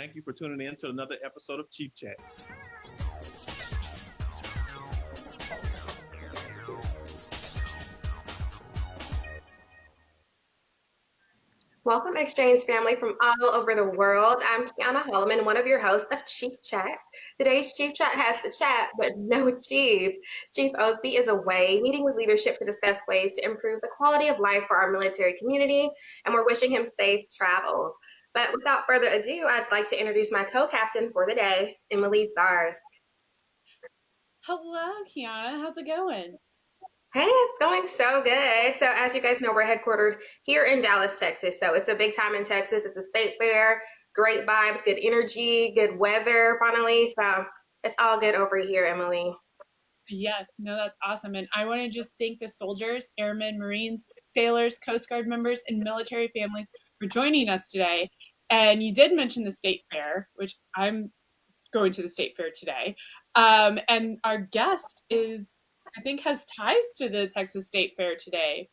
thank you for tuning in to another episode of Chief Chat. Welcome, Exchange family from all over the world. I'm Kiana Holloman, one of your hosts of Chief Chat. Today's Chief Chat has the chat, but no chief. Chief Osby is away, meeting with leadership to discuss ways to improve the quality of life for our military community, and we're wishing him safe travels. But without further ado, I'd like to introduce my co-captain for the day, Emily Stars. Hello, Kiana. How's it going? Hey, it's going so good. So, as you guys know, we're headquartered here in Dallas, Texas. So, it's a big time in Texas. It's a state fair, great vibes, good energy, good weather, finally. So, it's all good over here, Emily. Yes, no, that's awesome. And I want to just thank the soldiers, airmen, Marines, sailors, Coast Guard members, and military families for joining us today. And you did mention the state fair, which I'm going to the state fair today. Um, and our guest is I think has ties to the Texas State Fair today.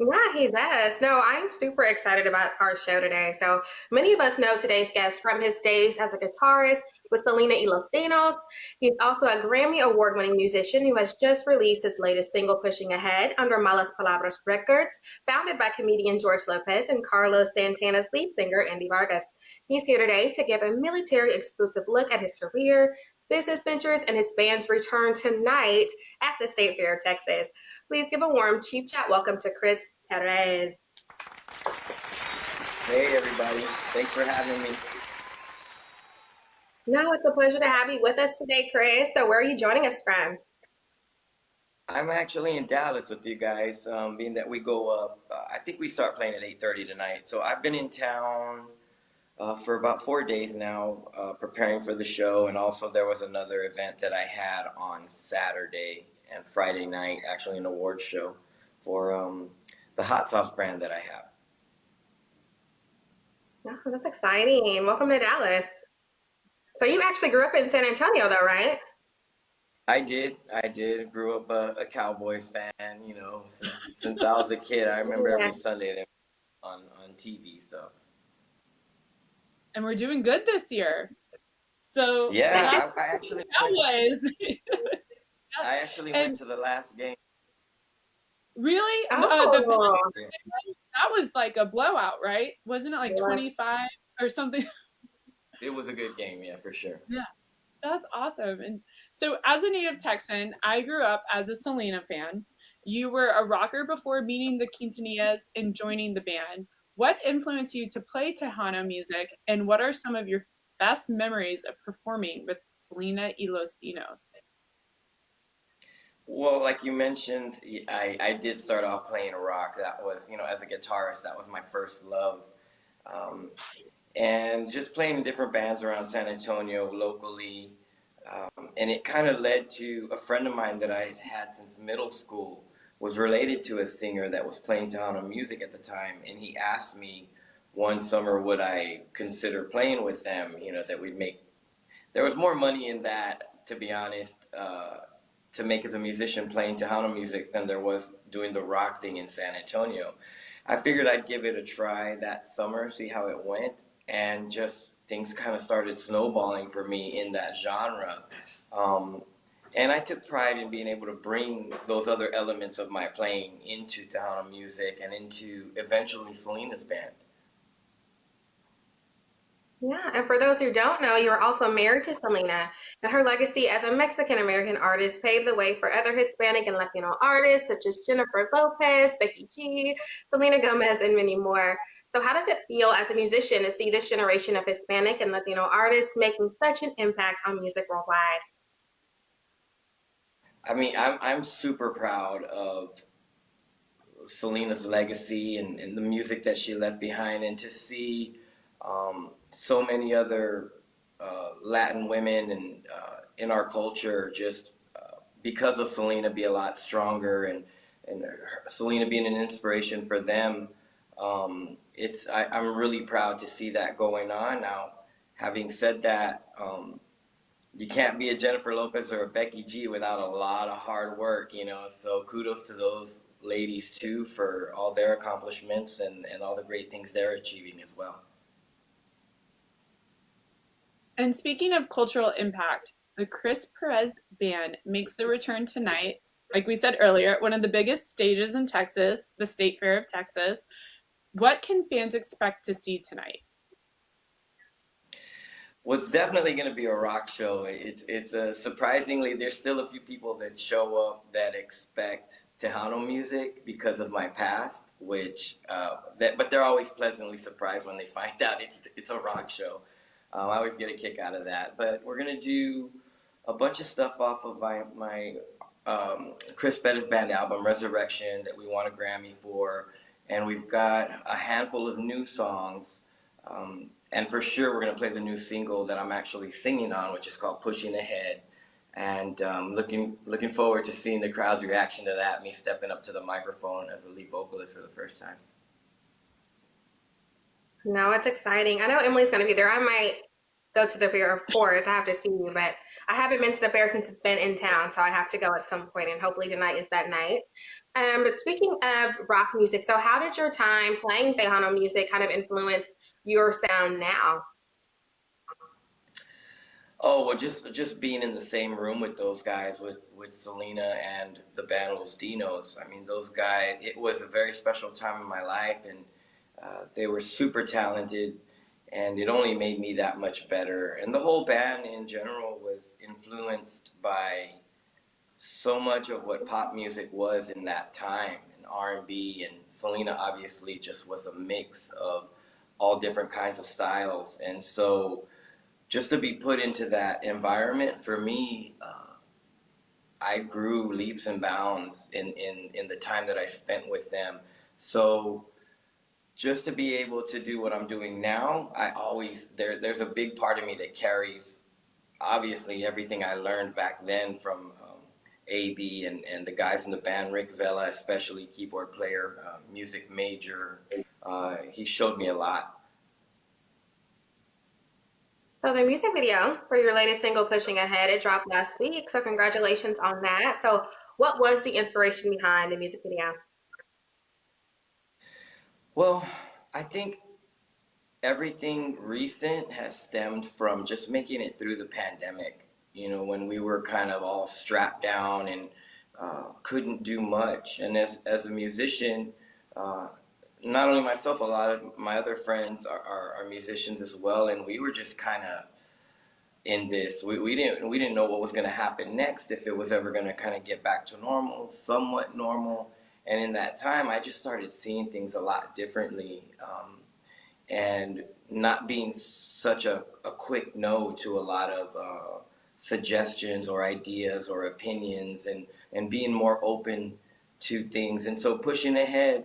Yeah, he does. No, I'm super excited about our show today. So many of us know today's guest from his days as a guitarist with Selena y Los Dinos. He's also a Grammy Award winning musician who has just released his latest single, Pushing Ahead, under Malas Palabras Records, founded by comedian George Lopez and Carlos Santana's lead singer, Andy Vargas. He's here today to give a military exclusive look at his career, business ventures, and his band's return tonight at the State Fair of Texas. Please give a warm Chief Chat welcome to Chris Perez. Hey, everybody. Thanks for having me. No, it's a pleasure to have you with us today, Chris. So, where are you joining us from? I'm actually in Dallas with you guys, um, being that we go up. Uh, I think we start playing at 8:30 tonight. So I've been in town uh, for about four days now, uh, preparing for the show, and also there was another event that I had on Saturday and Friday night, actually an award show for um, the hot sauce brand that I have. Oh, that's exciting. Welcome to Dallas. So you actually grew up in San Antonio, though, right? I did. I did. Grew up a, a Cowboys fan. You know, since, since I was a kid, I remember every Sunday on on TV. So and we're doing good this year. So yeah, I, I, actually Cowboys. I actually and, went to the last game. Really? Oh. Uh, the, that was like a blowout, right? Wasn't it like twenty five or something? It was a good game, yeah, for sure. Yeah. That's awesome. And so, as a native Texan, I grew up as a Selena fan. You were a rocker before meeting the Quintanillas and joining the band. What influenced you to play Tejano music, and what are some of your best memories of performing with Selena y Los Dinos? Well, like you mentioned, I, I did start off playing rock. That was, you know, as a guitarist, that was my first love. Um, and just playing in different bands around San Antonio locally. Um, and it kind of led to a friend of mine that I had had since middle school was related to a singer that was playing Tejano music at the time, and he asked me one summer would I consider playing with them. You know that we'd make. There was more money in that, to be honest, uh, to make as a musician playing Tejano music than there was doing the rock thing in San Antonio. I figured I'd give it a try that summer, see how it went, and just things kind of started snowballing for me in that genre. Um, and I took pride in being able to bring those other elements of my playing into Tejano music and into eventually Selena's band. Yeah, and for those who don't know, you are also married to Selena, and her legacy as a Mexican American artist paved the way for other Hispanic and Latino artists such as Jennifer Lopez, Becky G, Selena Gomez, and many more. So, how does it feel as a musician to see this generation of Hispanic and Latino artists making such an impact on music worldwide? I mean, I'm I'm super proud of Selena's legacy and, and the music that she left behind, and to see um, so many other uh, Latin women and uh, in our culture just uh, because of Selena be a lot stronger, and and Selena being an inspiration for them. Um, it's I, I'm really proud to see that going on now. Having said that, um, you can't be a Jennifer Lopez or a Becky G without a lot of hard work, you know. So kudos to those ladies too for all their accomplishments and, and all the great things they're achieving as well. And speaking of cultural impact, the Chris Perez Band makes their return tonight. Like we said earlier, one of the biggest stages in Texas, the State Fair of Texas. What can fans expect to see tonight? It's definitely going to be a rock show. It's it's a surprisingly there's still a few people that show up that expect Tejano music because of my past, which uh, that but they're always pleasantly surprised when they find out it's it's a rock show. Um, I always get a kick out of that. But we're gonna do a bunch of stuff off of my my um, Chris Perez band album Resurrection that we won a Grammy for, and we've got a handful of new songs. Um, and for sure, we're going to play the new single that I'm actually singing on, which is called "Pushing Ahead." And um, looking looking forward to seeing the crowd's reaction to that. Me stepping up to the microphone as a lead vocalist for the first time. No, it's exciting. I know Emily's going to be there. I might go to the fair, of course. I have to see you, but I haven't been to the fair since it's been in town, so I have to go at some point, and hopefully tonight is that night. Um, but speaking of rock music, so how did your time playing Tejano music kind of influence your sound now? Oh well, just just being in the same room with those guys, with with Selena and the band Los Dinos. I mean, those guys. It was a very special time in my life, and uh, they were super talented, and it only made me that much better. And the whole band in general was influenced by so much of what pop music was in that time, and R and Selena obviously just was a mix of all different kinds of styles, and so just to be put into that environment for me, uh, I grew leaps and bounds in, in, in the time that I spent with them. So just to be able to do what I'm doing now, I always, there, there's a big part of me that carries obviously everything I learned back then from um, AB and, and the guys in the band, Rick Vela, especially keyboard player, uh, music major. Uh, he showed me a lot. So the music video for your latest single, Pushing Ahead, it dropped last week. So congratulations on that. So what was the inspiration behind the music video? Well, I think everything recent has stemmed from just making it through the pandemic. You know, when we were kind of all strapped down and uh, couldn't do much. And as, as a musician, uh, not only myself, a lot of my other friends are, are, are musicians as well, and we were just kind of in this. We, we didn't we didn't know what was going to happen next, if it was ever going to kind of get back to normal, somewhat normal. And in that time, I just started seeing things a lot differently, um, and not being such a, a quick no to a lot of uh, suggestions or ideas or opinions, and and being more open to things. And so pushing ahead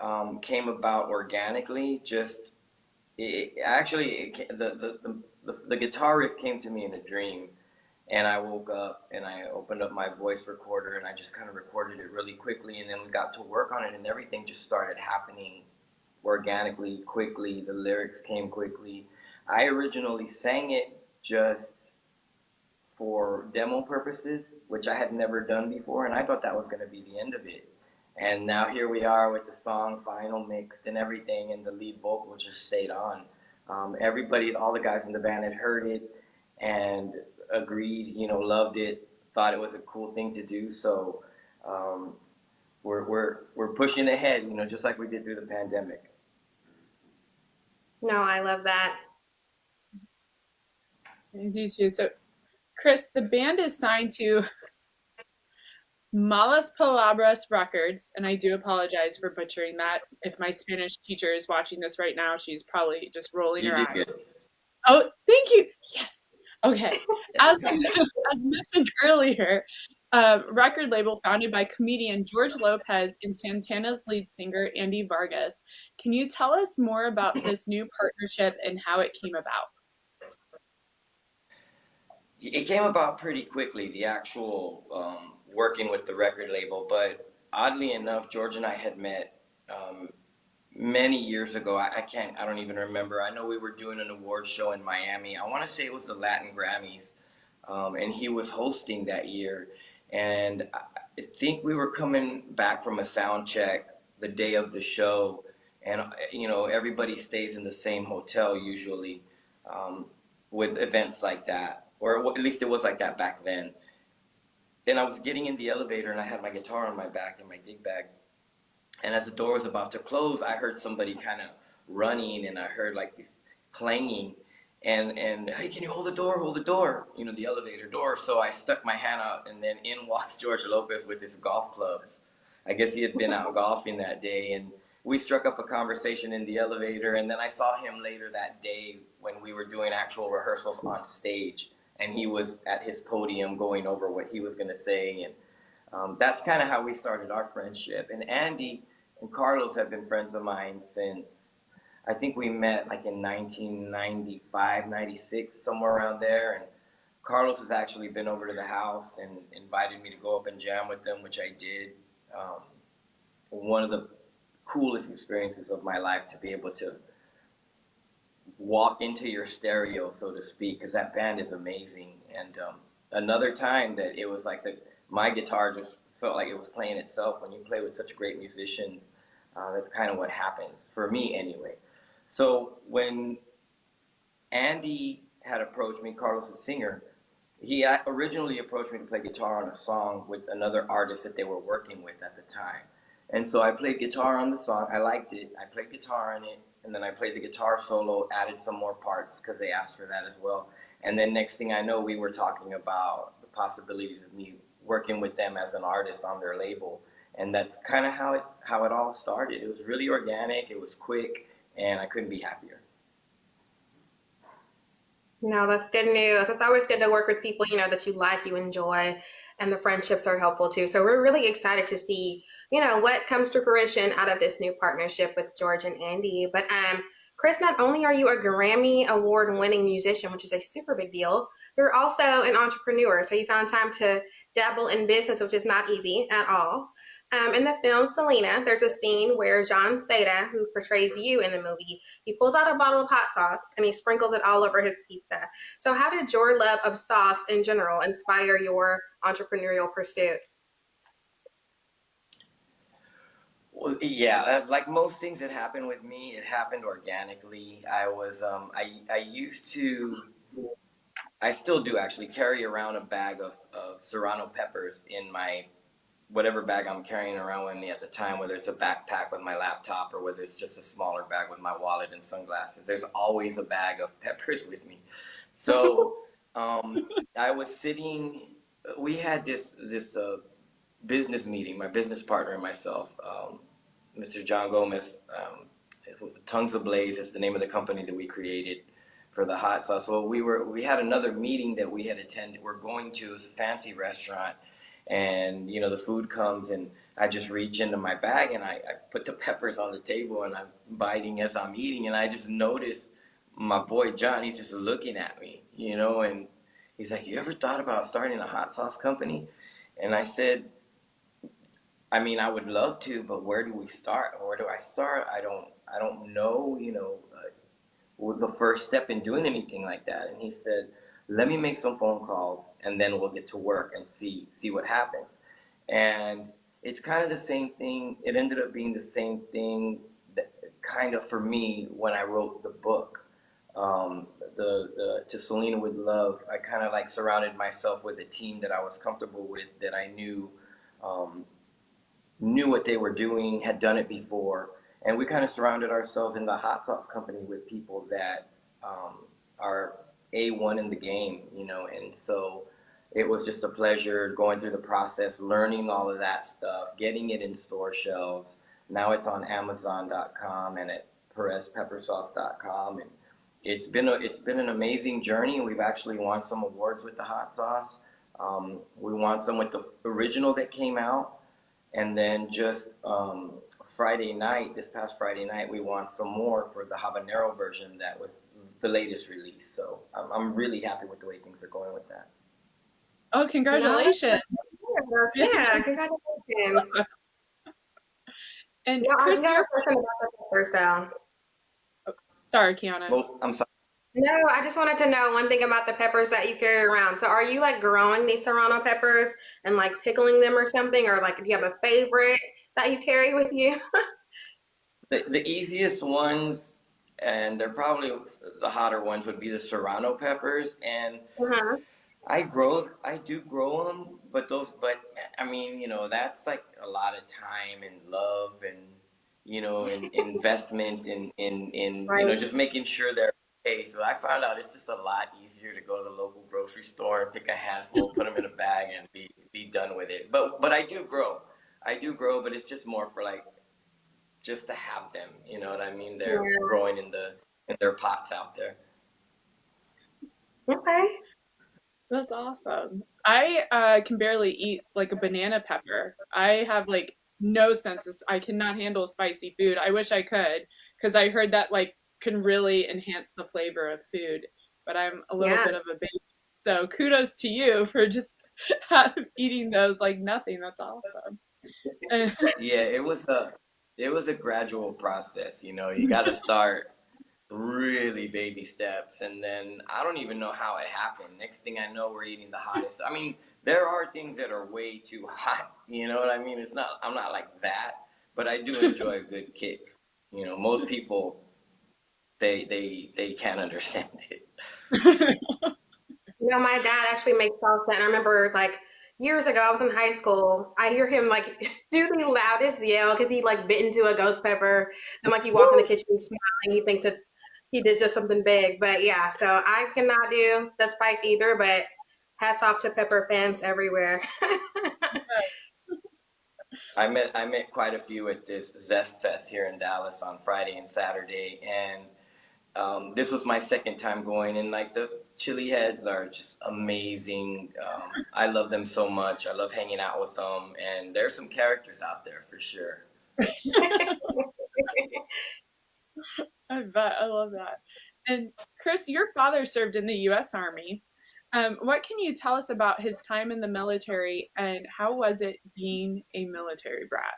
um, came about organically. Just it, actually, it, the, the, the the the guitar riff came to me in a dream, and I woke up and I opened up my voice recorder and I just kind of recorded it really quickly, and then we got to work on it, and everything just started happening organically, quickly. The lyrics came quickly. I originally sang it just for demo purposes, which I had never done before, and I thought that was going to be the end of it. And now here we are with the song final mixed and everything, and the lead vocal just stayed on. Um, everybody, all the guys in the band had heard it and agreed, you know, loved it, thought it was a cool thing to do. So um, we're, we're, we're pushing ahead, you know, just like we did through the pandemic. No, I love that. I do too. So, Chris, the band is signed to Malas Palabras Records, and I do apologize for butchering that. If my Spanish teacher is watching this right now, she's probably just rolling You her eyes. good. Oh, thank you. Yes. Okay. As as mentioned earlier, uh, record label founded by comedian George Lopez and Santana's lead singer Andy Vargas. Can you tell us more about this new partnership and how it came about? It came about pretty quickly, the actual um, working with the record label, but oddly enough, George and I had met um, many years ago. I, I can't, I don't even remember. I know we were doing an award show in Miami. I want to say it was the Latin Grammys, um, and he was hosting that year. And I think we were coming back from a sound check the day of the show, and you know everybody stays in the same hotel usually. Um, with events like that, or at least it was like that back then. And I was getting in the elevator and I had my guitar on my back and my gig bag. And as the door was about to close, I heard somebody kind of running and I heard like this clanging. And and hey can you hold the door? Hold the door you know the elevator door. So i stuck my hand out and then in walks george lopez with his golf clubs. I guess he had been out golfing that day and we struck up a conversation in the elevator and then i saw him later that day when we were doing actual rehearsals on stage and he was at his podium going over what he was going to say and um, that's kind of how we started our friendship and andy and carlos have been friends of mine since I think we met like in 1995, 96, somewhere around there. And Carlos has actually been over to the house and invited me to go up and jam with them, which I did. Um, one of the coolest experiences of my life to be able to walk into your stereo, so to speak, because that band is amazing. And um, another time that it was like the my guitar just felt like it was playing itself when you play with such great musicians. Uh, that's kind of what happens for me, anyway. So when Andy had approached me, Carlos, the singer, he originally approached me to play guitar on a song with another artist that they were working with at the time. And so I played guitar on the song. I liked it. I played guitar on it. And then I played the guitar solo, added some more parts because they asked for that as well. And then next thing I know, we were talking about the possibilities of me working with them as an artist on their label. And that's kind of how it how it all started. It was really organic. It was quick and I couldn't be happier. No, that's good news. It's always good to work with people, you know, that you like, you enjoy, and the friendships are helpful too. So we're really excited to see, you know, what comes to fruition out of this new partnership with George and Andy. But um, Chris, not only are you a Grammy award winning musician, which is a super big deal, you're also an entrepreneur. So you found time to dabble in business, which is not easy at all. Um, in the film Selena, there's a scene where Jon Seda, who portrays you in the movie, he pulls out a bottle of hot sauce and he sprinkles it all over his pizza. So, how did your love of sauce in general inspire your entrepreneurial pursuits? Well, yeah, like most things that happened with me, it happened organically. I was, um, I, I used to, I still do actually carry around a bag of, of serrano peppers in my whatever bag I'm carrying around with me at the time, whether it's a backpack with my laptop or whether it's just a smaller bag with my wallet and sunglasses, there's always a bag of peppers with me. So um, I was sitting. We had this this uh, business meeting. My business partner and myself, um, Mr. John Gomez, um, Tongues Ablaze is the name of the company that we created for the hot sauce. So we were we had another meeting that we had attended. We're going to a fancy restaurant and you know the food comes and I just reach into my bag and I, I, put the peppers on the table and I'm biting as I'm eating and I just notice my boy John he's just looking at me you know and he's like you ever thought about starting a hot sauce company? And I said I mean I would love to but where do we start? Where do I start? I don't I don't know you know uh, the first step in doing anything like that. And he said let me make some phone calls and then we'll get to work and see see what happens. And it's kind of the same thing. It ended up being the same thing, that, kind of for me when I wrote the book, um, the the To Selena with Love. I kind of like surrounded myself with a team that I was comfortable with, that I knew um, knew what they were doing, had done it before, and we kind of surrounded ourselves in the hot sauce company with people that um, are a1 in the game, you know, and so it was just a pleasure going through the process, learning all of that stuff, getting it in store shelves. Now it's on Amazon.com and at PerezPepperSauce.com, and it's been a, it's been an amazing journey. We've actually won some awards with the hot sauce. Um, we won some with the original that came out, and then just um, Friday night, this past Friday night, we won some more for the habanero version that was the latest release. So I'm, I'm really happy with the way things are going with that. Oh, congratulations. Yeah, congratulations. and yeah, Chris, I question about the first down. Oh, sorry, Kiana. Well, I'm sorry. No, I just wanted to know one thing about the peppers that you carry around. So, are you like growing these serrano peppers and like pickling them or something, or like do you have a favorite that you carry with you? the, the easiest ones and they're probably the hotter ones would be the serrano peppers and Uh-huh. I grow, I do grow them, but those, but I mean, you know, that's like a lot of time and love and, you know, and investment in, in, in, you know, just making sure they're okay. So I found out it's just a lot easier to go to the local grocery store and pick a handful, put them in a bag and be, be done with it. But, but I do grow. I do grow, but it's just more for like, just to have them, you know what I mean? They're Yeah. growing in the, in their pots out there. Okay. That's awesome. I uh, can barely eat like a banana pepper. I have like no sense of, I cannot handle spicy food. I wish I could because I heard that like can really enhance the flavor of food, but I'm a little Yeah. bit of a baby. So kudos to you for just eating those like nothing. That's awesome. Yeah, it was a it was a gradual process, you know. You got to start really baby steps and then I don't even know how it happened. Next thing I know, we're eating the hottest. I mean, there are things that are way too hot, you know what I mean? It's not I'm not like that, but I do enjoy a good kick. You know, most people they they they can't understand it. You know, my dad actually makes salsa, and I remember like years ago, I was in high school. I hear him like do the loudest yell because he like bit into a ghost pepper, and like you walk in the kitchen smiling, he thinks it's he did just something big. But yeah, so I cannot do the spice either. But hats off to pepper fans everywhere. I met I met quite a few at this Zest Fest here in Dallas on Friday and Saturday, and um, this was my second time going. And like the chili heads are just amazing. Um, I love them so much. I love hanging out with them, and there's some characters out there for sure. I bet. I love that. And Chris, your father served in the U.S. Army. Um, what can you tell us about his time in the military and how was it being a military brat?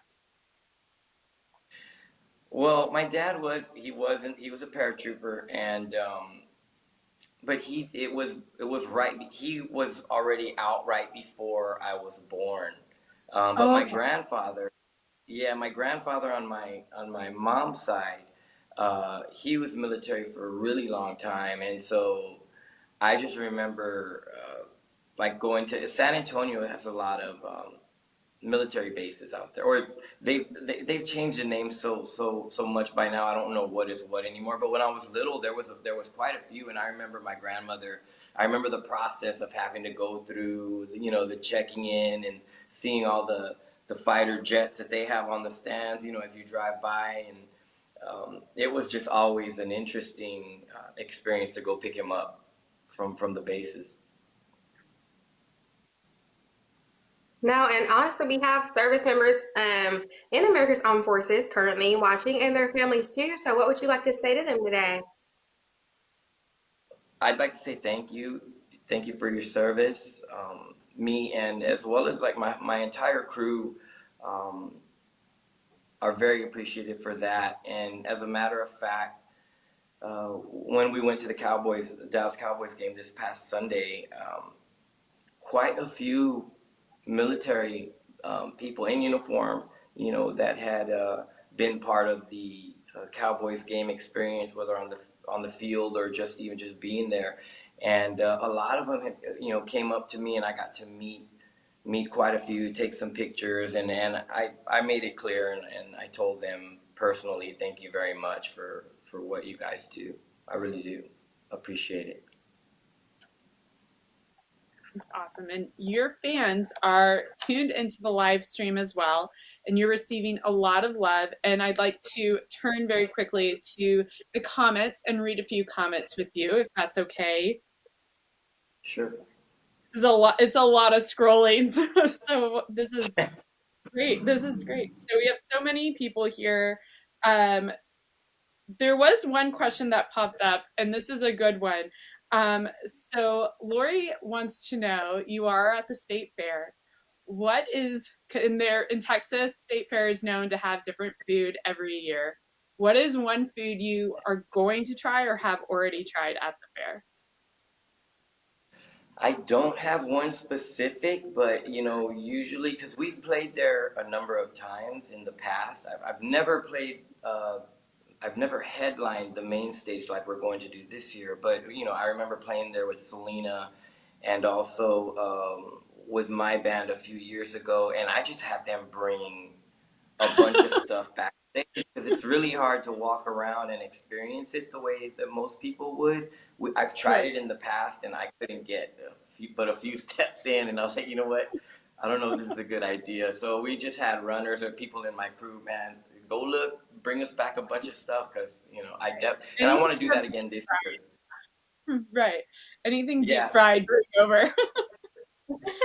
Well, my dad was he wasn't he was a paratrooper, and um, but he it was it was right he was already out right before I was born. Um, but Oh, my grandfather, yeah, my grandfather on my on my mom's side, uh, he was military for a really long time, and so I just remember uh, like going to San Antonio has a lot of um, military bases out there, or they've they, they've changed the name so so so much by now. I don't know what is what anymore. But when I was little, there was a, there was quite a few, and I remember my grandmother. I remember the process of having to go through, you know, the checking in and seeing all the the fighter jets that they have on the stands, you know, as you drive by, and um, it was just always an interesting uh, experience to go pick him up from from the bases. No, and honestly, we have service members um, in America's Armed Forces currently watching and their families too. So, what would you like to say to them today? I'd like to say thank you, thank you for your service. Um, me and as well as like my my entire crew um, are very appreciative for that. And as a matter of fact, uh, when we went to the Cowboys, Dallas Cowboys game this past Sunday, um, quite a few military um, people in uniform, you know, that had uh, been part of the uh, Cowboys game experience, whether on the on the field or just even just being there. And uh, a lot of them, had, you know, came up to me, and I got to meet meet quite a few, take some pictures, and and I I made it clear, and, and I told them personally, thank you very much for for what you guys do. I really do appreciate it. It's awesome. And your fans are tuned into the live stream as well, and you're receiving a lot of love. And I'd like to turn very quickly to the comments and read a few comments with you, if that's okay. Sure. There's a lot. It's a lot of scrolling, so, so this is great. This is great. So we have so many people here. Um, there was one question that popped up, and this is a good one. Um, so Lori wants to know: You are at the state fair. What is in there in Texas? State fair is known to have different food every year. What is one food you are going to try or have already tried at the fair? I don't have one specific, but you know, usually because we've played there a number of times in the past. I've, I've never played. Uh, I've never headlined the main stage like we're going to do this year, but you know, I remember playing there with Selena and also um, with my band a few years ago, and I just had them bring a bunch of stuff back because it's really hard to walk around and experience it the way that most people would. I've tried it in the past and I couldn't get a few, but a few steps in, and I was like, you know what? I don't know if this is a good idea. So we just had runners or people in my crew, man, go look, bring us back a bunch of stuff because you know I def and I want to do that again this year. Right. Anything deep Yeah. fried, bring over.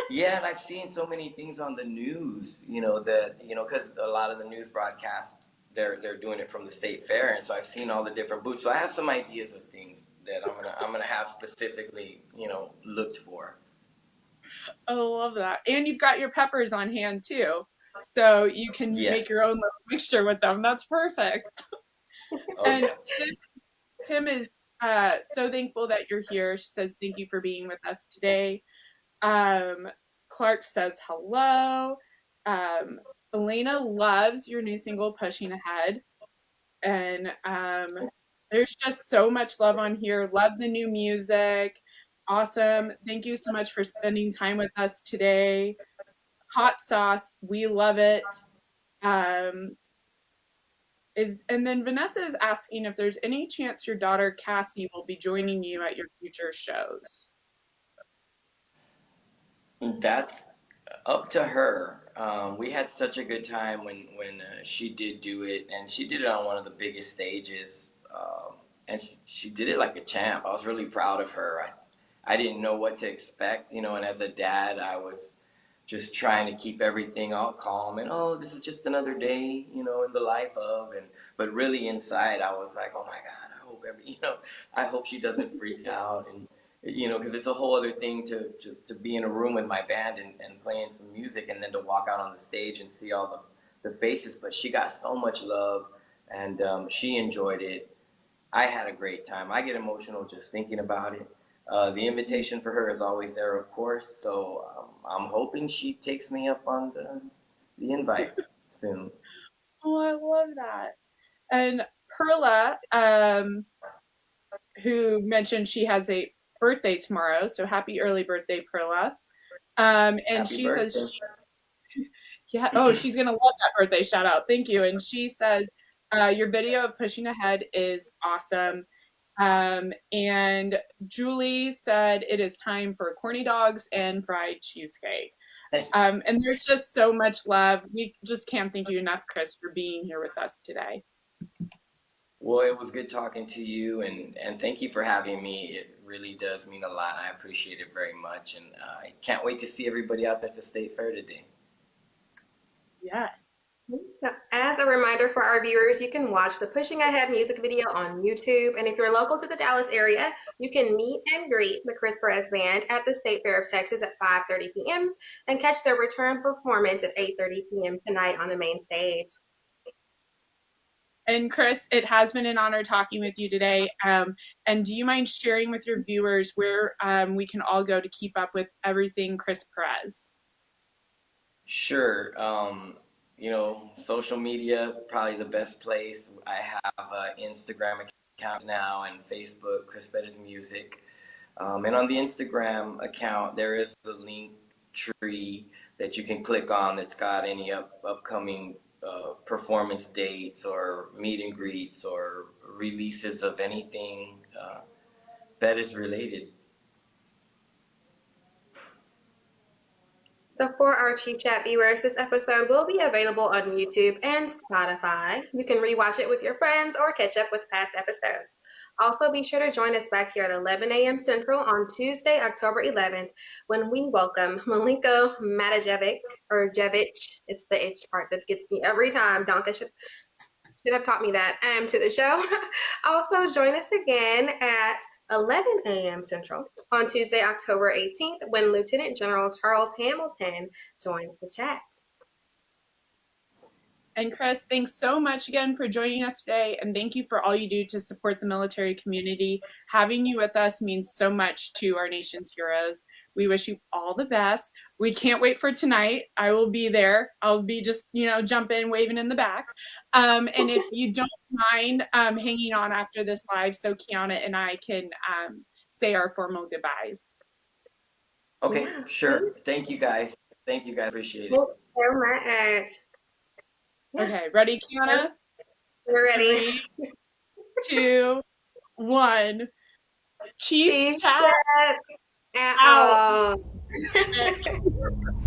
Yeah, and I've seen so many things on the news, you know, that you know, because a lot of the news broadcasts they're they're doing it from the state fair, and so I've seen all the different booths. So I have some ideas of things that I'm gonna I'm gonna have specifically, you know, looked for. I love that. And you've got your peppers on hand too. So you can Yeah. make your own little mixture with them. That's perfect. And. Tim, Tim is uh, so thankful that you're here. She says, Thank you for being with us today. Um, Clark says, Hello. Um, Elena loves your new single, Pushing Ahead. And um, there's just so much love on here. Love the new music. Awesome. Thank you so much for spending time with us today. Hot sauce. We love it. Um, is and then Vanessa is asking if there's any chance your daughter Cassie will be joining you at your future shows. That's up to her. Um, we had such a good time when when uh, she did do it, and she did it on one of the biggest stages, um, and she, she did it like a champ. I was really proud of her. I I didn't know what to expect, you know, and as a dad, I was just trying to keep everything all calm and oh, this is just another day, you know, in the life of, and but really inside, I was like, oh my God, I hope every, you know, I hope she doesn't freak out and you know, because it's a whole other thing to, to, to be in a room with my band and, and playing some music and then to walk out on the stage and see all the, the faces. But she got so much love and um, she enjoyed it. I had a great time. I get emotional just thinking about it. Uh, the invitation for her is always there, of course. So um, I'm hoping she takes me up on the, the invite soon. Oh, I love that. And Perla, um, who mentioned she has a birthday tomorrow, so happy early birthday, Perla. Um, and Happy she birthday. says, she, yeah, oh, she's gonna love that birthday shout out. Thank you. And she says, uh, your video of pushing ahead is awesome. Um, and Julie said it is time for corny dogs and fried cheesecake. Um, and there's just so much love. We just can't thank you enough, Chris, for being here with us today. Well, it was good talking to you, and, and thank you for having me. It really does mean a lot. I appreciate it very much, and uh, I can't wait to see everybody out at the state fair today. Yes. So, As a reminder for our viewers, you can watch the Pushing Ahead music video on YouTube. And if you're local to the Dallas area, you can meet and greet the Chris Perez Band at the State Fair of Texas at 5.30 p.m. and catch their return performance at 8.30 p.m. tonight on the main stage. And Chris, it has been an honor talking with you today. Um, and do you mind sharing with your viewers where um, we can all go to keep up with everything Chris Perez? Sure. Um, you know, social media probably the best place. I have an Instagram account now and Facebook, Chris Perez Music. Um, and on the Instagram account, there is a link tree that you can click on that's got any up, upcoming uh, performance dates or meet and greets or releases of anything uh, Perez related. So for our Chief Chat viewers, this episode will be available on YouTube and Spotify. You can rewatch it with your friends or catch up with past episodes. Also, be sure to join us back here at 11 a.m. Central on Tuesday, October 11th, when we welcome Malenko Matajevic, or Jevic. It's the H part that gets me every time. Donka should, should have taught me that um, to the show. also, join us again at 11 a.m. Central on Tuesday, October 18th, when Lieutenant General Charles Hamilton joins the chat. And Chris, thanks so much again for joining us today. And thank you for all you do to support the military community. Having you with us means so much to our nation's heroes. We wish you all the best. We can't wait for tonight. I will be there. I'll be just, you know, jumping, waving in the back. Um, and if you don't mind um, hanging on after this live, so Kiana and I can um, say our formal goodbyes. Okay, Yeah. sure. Thank you guys. Thank you guys. Appreciate it. Thank you so much. Yeah. Okay, ready, Kiana? We're ready. Three, two, one. Chief Chief chat. Chat Out. out.